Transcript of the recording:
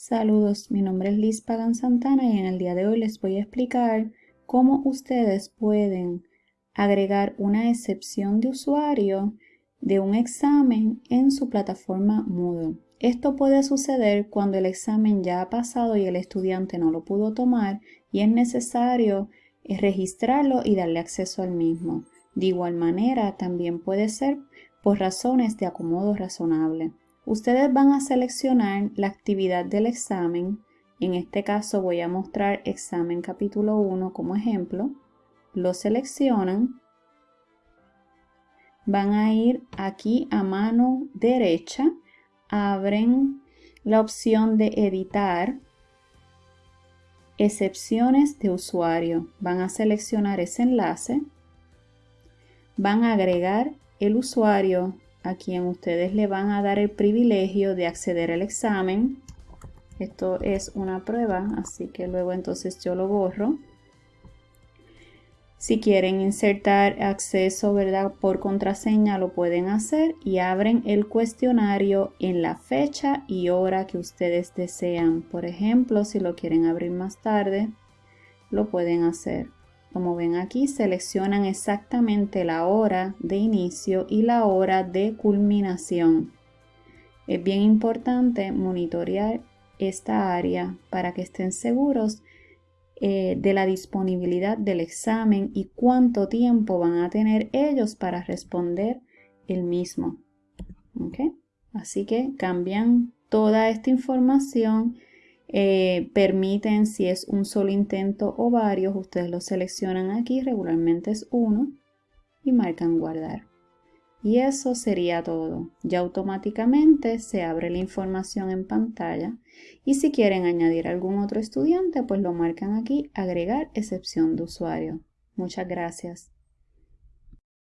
Saludos, mi nombre es Liz Pagan Santana y en el día de hoy les voy a explicar cómo ustedes pueden agregar una excepción de usuario de un examen en su plataforma Moodle. Esto puede suceder cuando el examen ya ha pasado y el estudiante no lo pudo tomar y es necesario registrarlo y darle acceso al mismo. De igual manera, también puede ser por razones de acomodo razonable. Ustedes van a seleccionar la actividad del examen. En este caso voy a mostrar examen capítulo 1 como ejemplo. Lo seleccionan. Van a ir aquí a mano derecha. Abren la opción de editar. Excepciones de usuario. Van a seleccionar ese enlace. Van a agregar el usuario a quien ustedes le van a dar el privilegio de acceder al examen. Esto es una prueba, así que luego entonces yo lo borro. Si quieren insertar acceso ¿verdad? por contraseña lo pueden hacer y abren el cuestionario en la fecha y hora que ustedes desean. Por ejemplo, si lo quieren abrir más tarde, lo pueden hacer. Como ven aquí, seleccionan exactamente la hora de inicio y la hora de culminación. Es bien importante monitorear esta área para que estén seguros eh, de la disponibilidad del examen y cuánto tiempo van a tener ellos para responder el mismo. Así que cambian toda esta información eh, permiten si es un solo intento o varios, ustedes lo seleccionan aquí, regularmente es uno y marcan guardar. Y eso sería todo. Ya automáticamente se abre la información en pantalla y si quieren añadir algún otro estudiante, pues lo marcan aquí, agregar excepción de usuario. Muchas gracias.